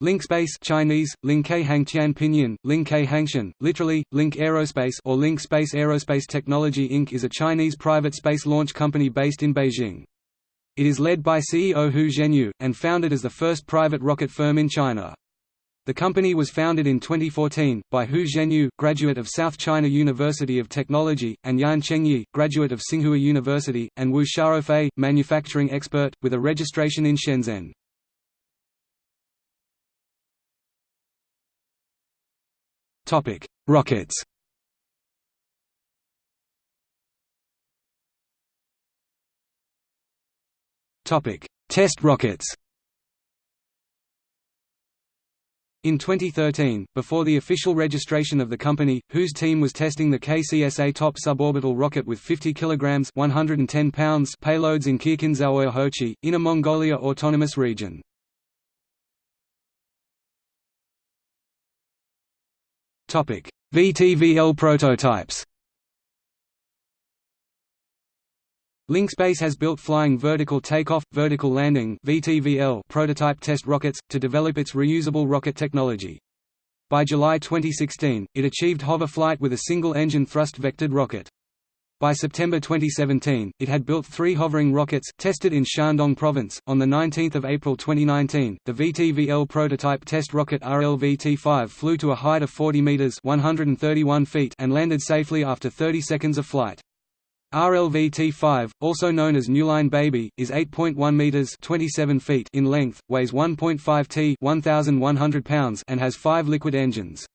LinkSpace Chinese, Linke Hangtian Pinyin, Linke Hangshan, literally, Link Aerospace or Link Space Aerospace Technology Inc. is a Chinese private space launch company based in Beijing. It is led by CEO Hu Zhenyu, and founded as the first private rocket firm in China. The company was founded in 2014, by Hu Zhenyu, graduate of South China University of Technology, and Yan Chengyi, graduate of Tsinghua University, and Wu Xiaofei, manufacturing expert, with a registration in Shenzhen. Topic: Rockets. Topic: Test rockets. In 2013, before the official registration of the company, whose team was testing the KCSA top suborbital rocket with 50 kg 110 pounds payloads in Kirkinzauer Hochi, Inner Mongolia Autonomous Region. VTVL prototypes. LinkSpace has built flying vertical takeoff, vertical landing (VTVL) prototype test rockets to develop its reusable rocket technology. By July 2016, it achieved hover flight with a single-engine thrust-vectored rocket. By September 2017, it had built three hovering rockets, tested in Shandong Province. On 19 April 2019, the VTVL prototype test rocket RLVT-5 flew to a height of 40 meters (131 feet) and landed safely after 30 seconds of flight. RLVT-5, also known as Newline Baby, is 8.1 meters (27 feet) in length, weighs 1.5 t (1,100 pounds) and has five liquid engines.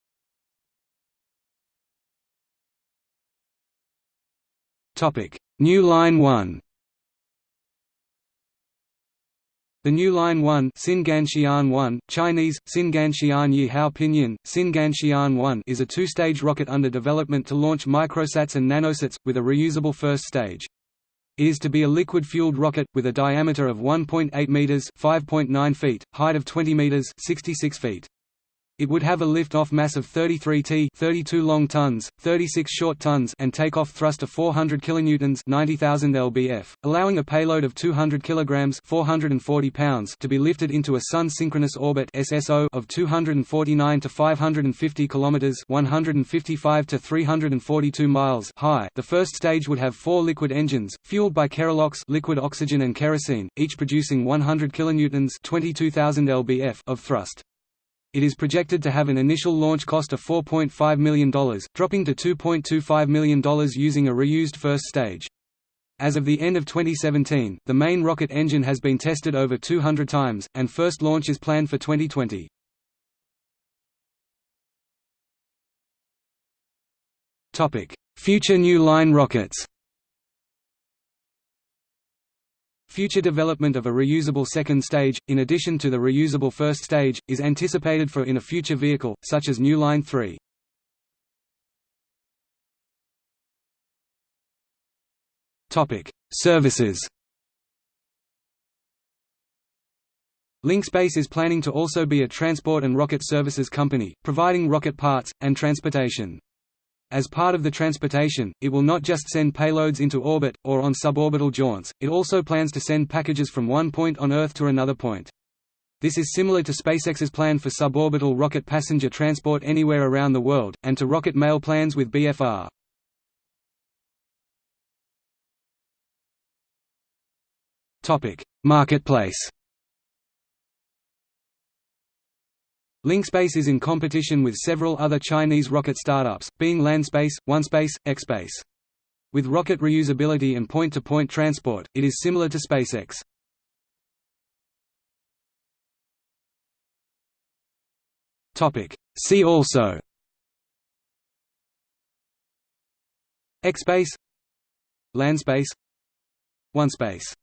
Topic: New Line 1. The New Line 1, Xinganxian 1, Chinese Xinganxian Yihao Pinyin, Xinganxian 1 is a two-stage rocket under development to launch microsats and nanosats with a reusable first stage. It is to be a liquid-fueled rocket with a diameter of 1.8 meters (5.9 feet), height of 20 meters (66 feet). It would have a lift-off mass of 33 t 32 long tons, 36 short tons and take-off thrust of 400 kilonewtons 90,000 lbf, allowing a payload of 200 kilograms 440 pounds to be lifted into a sun-synchronous orbit SSO of 249 to 550 kilometers 155 to 342 miles high. The first stage would have four liquid engines, fueled by kerolox liquid oxygen and kerosene, each producing 100 kilonewtons 22,000 lbf of thrust. It is projected to have an initial launch cost of $4.5 million, dropping to $2.25 million using a reused first stage. As of the end of 2017, the main rocket engine has been tested over 200 times, and first launch is planned for 2020. Future New Line rockets Future development of a reusable second stage, in addition to the reusable first stage, is anticipated for in a future vehicle, such as New Line 3. Services LinkSpace is planning to also be a transport and rocket services company, providing rocket parts, and transportation. As part of the transportation, it will not just send payloads into orbit, or on suborbital jaunts, it also plans to send packages from one point on Earth to another point. This is similar to SpaceX's plan for suborbital rocket passenger transport anywhere around the world, and to rocket mail plans with BFR. Marketplace LinkSpace is in competition with several other Chinese rocket startups, being Landspace, OneSpace, Xspace. With rocket reusability and point-to-point -point transport, it is similar to SpaceX. See also. Xspace Landspace. OneSpace